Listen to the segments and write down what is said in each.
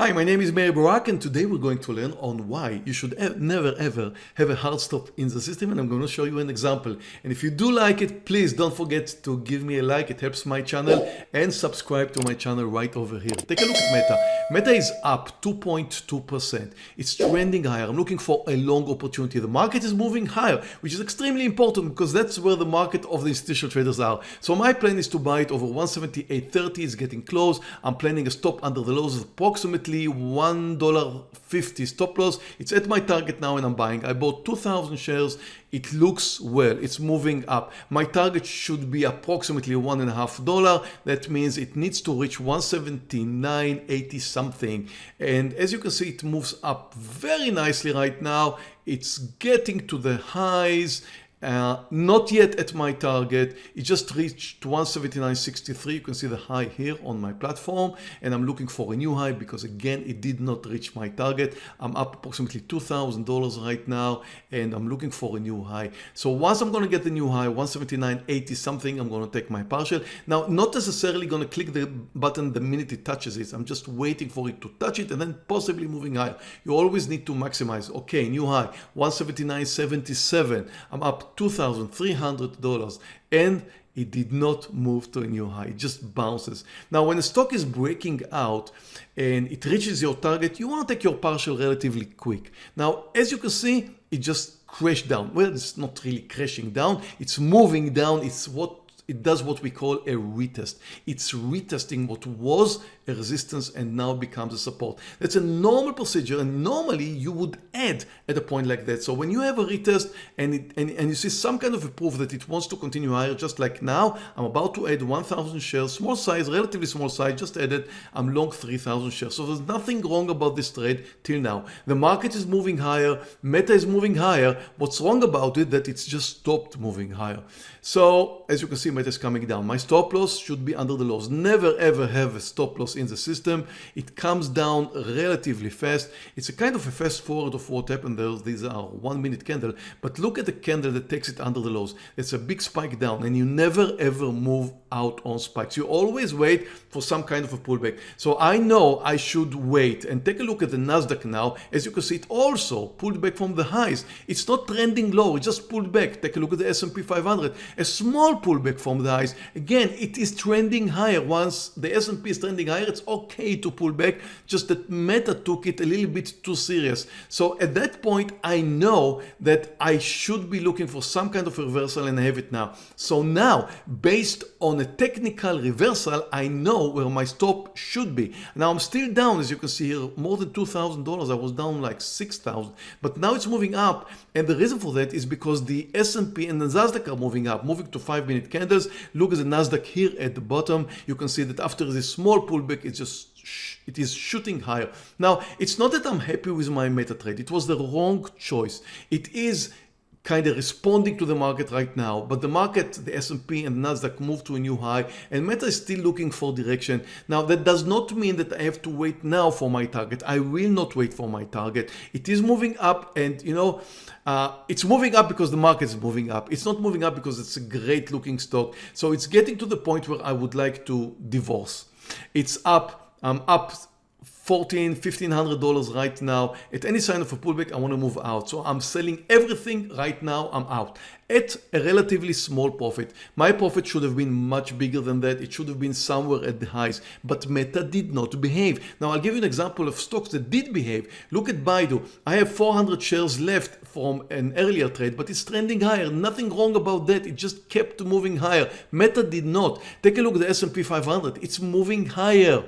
Hi, my name is Meir Barak and today we're going to learn on why you should e never ever have a hard stop in the system and I'm going to show you an example. And if you do like it, please don't forget to give me a like, it helps my channel and subscribe to my channel right over here. Take a look at Meta. Meta is up 2.2%. It's trending higher. I'm looking for a long opportunity. The market is moving higher, which is extremely important because that's where the market of the institutional traders are. So my plan is to buy it over 178.30. It's getting close. I'm planning a stop under the lows of approximately $1.50 stop loss. It's at my target now and I'm buying. I bought 2,000 shares. It looks well. It's moving up. My target should be approximately one and a half dollar. That means it needs to reach 179.80 something. And as you can see, it moves up very nicely right now. It's getting to the highs uh, not yet at my target. It just reached 179.63. You can see the high here on my platform and I'm looking for a new high because again, it did not reach my target. I'm up approximately $2,000 right now and I'm looking for a new high. So once I'm going to get the new high, 179.80 something, I'm going to take my partial. Now, not necessarily going to click the button the minute it touches it. I'm just waiting for it to touch it and then possibly moving higher. You always need to maximize. Okay, new high, 179.77. I'm up $2,300 and it did not move to a new high, it just bounces. Now when a stock is breaking out and it reaches your target, you want to take your partial relatively quick. Now as you can see, it just crashed down. Well, it's not really crashing down, it's moving down, it's what it does what we call a retest. It's retesting what was a resistance and now becomes a support. That's a normal procedure and normally you would add at a point like that. So when you have a retest and, it, and, and you see some kind of a proof that it wants to continue higher, just like now, I'm about to add 1000 shares, small size, relatively small size, just added, I'm long 3000 shares. So there's nothing wrong about this trade till now. The market is moving higher, Meta is moving higher. What's wrong about it that it's just stopped moving higher. So as you can see, is coming down. My stop loss should be under the lows. Never ever have a stop loss in the system. It comes down relatively fast. It's a kind of a fast forward of what happened there. These are one minute candle, but look at the candle that takes it under the lows. It's a big spike down and you never ever move out on spikes. You always wait for some kind of a pullback. So I know I should wait and take a look at the Nasdaq now. As you can see, it also pulled back from the highs. It's not trending low. It just pulled back. Take a look at the S&P 500. A small pullback from the highs. Again, it is trending higher. Once the S&P is trending higher, it's okay to pull back. Just that Meta took it a little bit too serious. So at that point, I know that I should be looking for some kind of reversal and I have it now. So now, based on a technical reversal, I know where my stop should be. Now I'm still down, as you can see here, more than $2,000. I was down like 6,000, but now it's moving up. And the reason for that is because the S&P and the Nasdaq are moving up, moving to five minute Look at the Nasdaq here at the bottom. You can see that after this small pullback, it's just it is shooting higher. Now, it's not that I'm happy with my meta trade. It was the wrong choice. It is kind of responding to the market right now but the market the S&P and Nasdaq moved to a new high and Meta is still looking for direction. Now that does not mean that I have to wait now for my target. I will not wait for my target. It is moving up and you know uh, it's moving up because the market is moving up. It's not moving up because it's a great looking stock. So it's getting to the point where I would like to divorce. It's up I'm up 14 1500 dollars right now. At any sign of a pullback I want to move out. So I'm selling everything right now I'm out. At a relatively small profit. My profit should have been much bigger than that. It should have been somewhere at the highs. But Meta did not behave. Now I'll give you an example of stocks that did behave. Look at Baidu. I have 400 shares left from an earlier trade but it's trending higher. Nothing wrong about that. It just kept moving higher. Meta did not. Take a look at the S&P 500 it's moving higher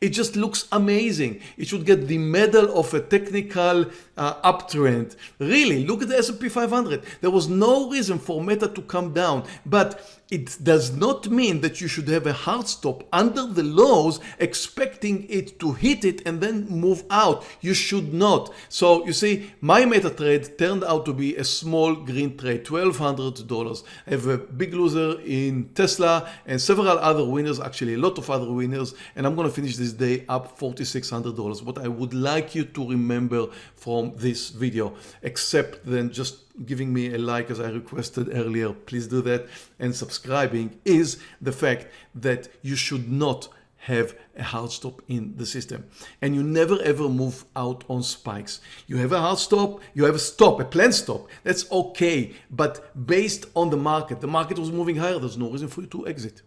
it just looks amazing. It should get the medal of a technical uh, uptrend. Really, look at the S&P 500. There was no reason for Meta to come down, but it does not mean that you should have a hard stop under the lows expecting it to hit it and then move out. You should not. So you see, my meta trade turned out to be a small green trade, $1,200. I have a big loser in Tesla and several other winners, actually a lot of other winners. And I'm going to finish this day up $4,600. What I would like you to remember from this video, except then just giving me a like as I requested earlier, please do that, and is the fact that you should not have a hard stop in the system. And you never ever move out on spikes. You have a hard stop, you have a stop, a planned stop. That's okay. But based on the market, the market was moving higher. There's no reason for you to exit.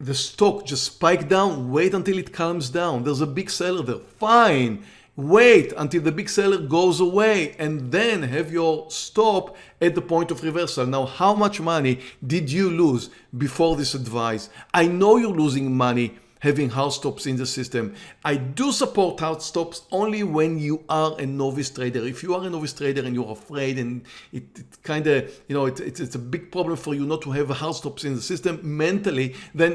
The stock just spiked down. Wait until it calms down. There's a big seller there. Fine. Wait until the big seller goes away and then have your stop at the point of reversal. Now, how much money did you lose before this advice? I know you're losing money having hard stops in the system. I do support hard stops only when you are a novice trader. If you are a novice trader and you're afraid and it, it kind of, you know, it, it, it's a big problem for you not to have hard stops in the system mentally, then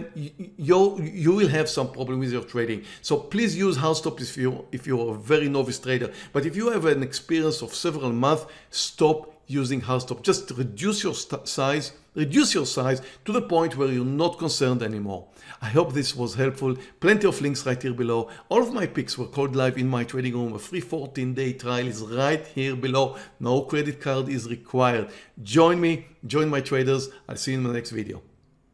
you you will have some problem with your trading. So please use hard stops if you if you're a very novice trader. But if you have an experience of several months, stop using hard stop. Just reduce your size, reduce your size to the point where you're not concerned anymore. I hope this was helpful. Plenty of links right here below. All of my picks were called live in my trading room. A free 14 day trial is right here below. No credit card is required. Join me, join my traders. I'll see you in the next video.